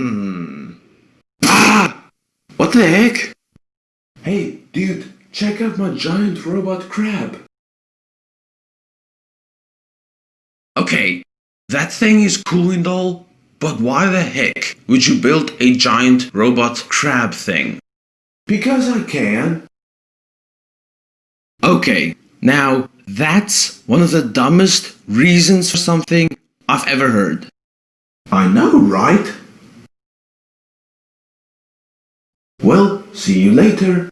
Hmm. Ah! What the heck? Hey, dude, check out my giant robot crab. Okay, that thing is cool and all, but why the heck would you build a giant robot crab thing? Because I can. Okay, now that's one of the dumbest reasons for something I've ever heard. I know, right? Well, see you later.